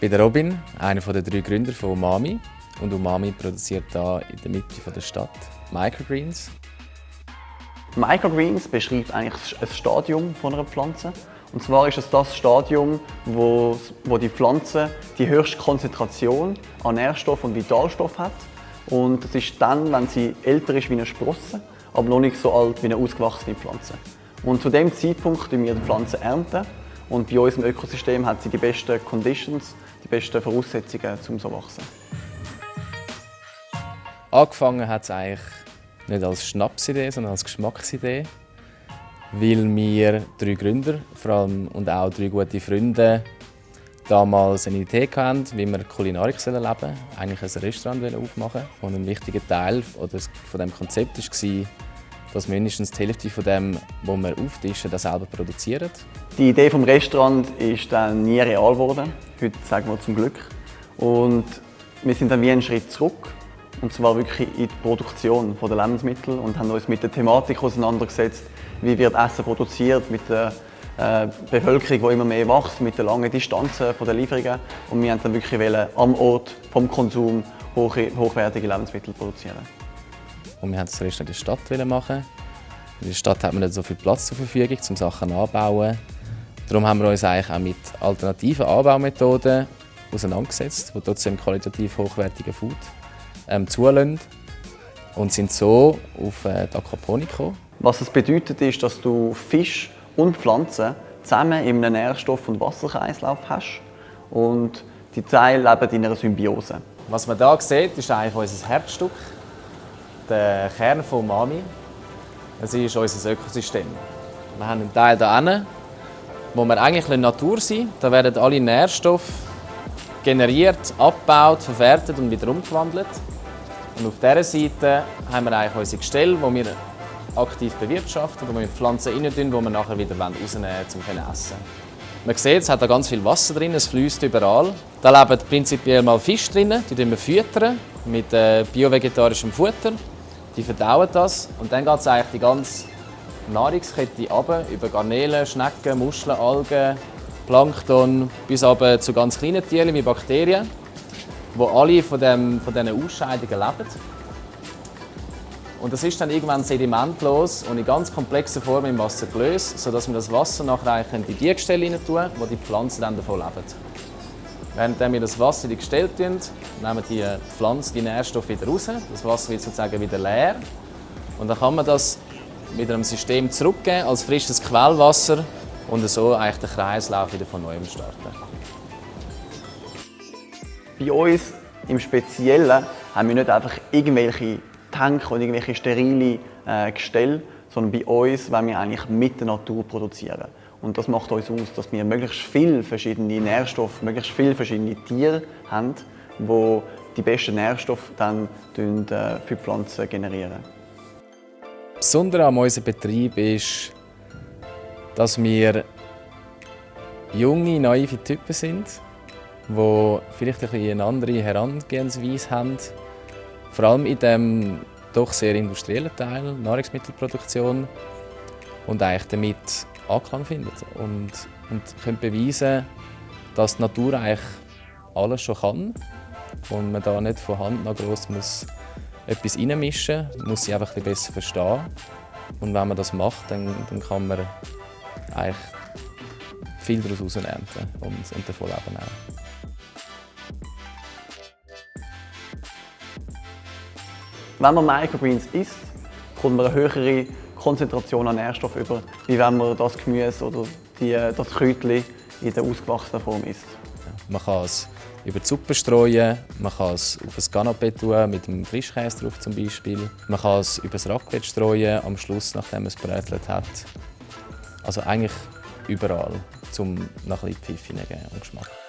Ich bin Robin, einer der drei Gründer von Umami. Und Umami produziert hier in der Mitte der Stadt Microgreens. Microgreens beschreibt eigentlich ein Stadium von einer Pflanze. Und zwar ist es das Stadium, wo, wo die Pflanze die höchste Konzentration an Nährstoff und Vitalstoff hat. Und das ist dann, wenn sie älter ist wie eine Sprosse, aber noch nicht so alt wie eine ausgewachsene Pflanze. Und zu dem Zeitpunkt ernten wir die Pflanze ernten und bei uns im Ökosystem hat sie die besten Conditions, die besten Voraussetzungen, um so zu wachsen. Angefangen hat es eigentlich nicht als Schnapsidee, sondern als Geschmacksidee. Weil wir drei Gründer vor allem, und auch drei gute Freunde damals eine Idee hatten, wie wir Kulinarik leben sollen. Eigentlich ein Restaurant aufmachen Und ein wichtiger Teil von diesem Konzept war, dass mindestens die Hälfte von dem, was wir auftischen, das selber produzieren. Die Idee des Restaurants ist dann nie real geworden. Heute sagen wir zum Glück. Und wir sind dann wie einen Schritt zurück. Und zwar wirklich in die Produktion der Lebensmittel und haben uns mit der Thematik auseinandergesetzt, wie wird Essen produziert, mit der äh, Bevölkerung, die immer mehr wächst, mit den langen Distanzen der Lieferungen. Und wir wollten dann wirklich am Ort vom Konsum hochwertige Lebensmittel produzieren. Und wir wollten das Restaurant in der Stadt machen. In der Stadt hat man nicht so viel Platz zur Verfügung, um Sachen anzubauen. Darum haben wir uns eigentlich auch mit alternativen Anbaumethoden auseinandergesetzt, die trotzdem qualitativ hochwertige Food ähm, zulassen. Und sind so auf äh, die Aquaponik gekommen. Was es bedeutet, ist, dass du Fisch und Pflanzen zusammen in einem Nährstoff- und Wasserkreislauf hast. Und die Teile leben in einer Symbiose. Was man hier sieht, ist eigentlich unser Herzstück der Kern von Mami. Es ist unser Ökosystem. Wir haben einen Teil hier hinten, wo wir eigentlich in Natur sind. Da werden alle Nährstoffe generiert, abgebaut, verwertet und wieder umgewandelt. Und auf dieser Seite haben wir eigentlich unsere Gestelle, wo wir aktiv bewirtschaften, wo wir Pflanzen rein tun, die wir nachher wieder rausnehmen wollen, um essen Man sieht, es hat da ganz viel Wasser drin, es fließt überall. Da leben prinzipiell mal Fische drin, die wir füttern mit äh, biovegetarischem Futter die verdauen das und dann geht es eigentlich die ganze Nahrungskette ab, über Garnelen, Schnecken, Muscheln, Algen, Plankton, bis aber zu ganz kleinen Tieren wie Bakterien, die alle von, dem, von diesen Ausscheidungen leben. Und das ist dann irgendwann sedimentlos und in ganz komplexer Form im Wasser gelöst, sodass wir das Wasser nachher in die Gestelle rein tun, wo die Pflanzen dann davon leben. Während wir das Wasser in die Gestelle tun, nehmen die Pflanzen die Nährstoffe wieder raus. Das Wasser wird sozusagen wieder leer. Und dann kann man das mit einem System zurückgeben als frisches Quellwasser und so eigentlich den Kreislauf wieder von neuem starten. Bei uns im Speziellen haben wir nicht einfach irgendwelche Tanks und irgendwelche sterile äh, Gestelle, sondern bei uns wollen wir eigentlich mit der Natur produzieren. Und das macht uns aus, dass wir möglichst viele verschiedene Nährstoffe, möglichst viele verschiedene Tiere haben, die die besten Nährstoffe dann äh, für die Pflanzen generieren. Besondere an unserem Betrieb ist, dass wir junge, naive Typen sind, die vielleicht ein eine andere Herangehensweise haben. Vor allem in dem doch sehr industriellen Teil, Nahrungsmittelproduktion. Und eigentlich damit Anklang findet und, und können beweisen, dass die Natur eigentlich alles schon kann und man da nicht von Hand nach gross muss etwas reinmischen muss, muss sie einfach ein besser verstehen. Und wenn man das macht, dann, dann kann man eigentlich viel daraus ernten und, und davon leben auch. Wenn man Microgreens isst, kommt man eine höhere Konzentration an Nährstoff über, wie wenn man das Gemüse oder die, das Kräutchen in der ausgewachsenen Form isst. Man kann es über die Suppe streuen, man kann es auf ein Canapé tun, mit einem Frischkäse drauf zum Beispiel. Man kann es über das Raclette streuen, am Schluss, nachdem man es brätelt hat. Also eigentlich überall, um nach ein bisschen Pfiff und Geschmack.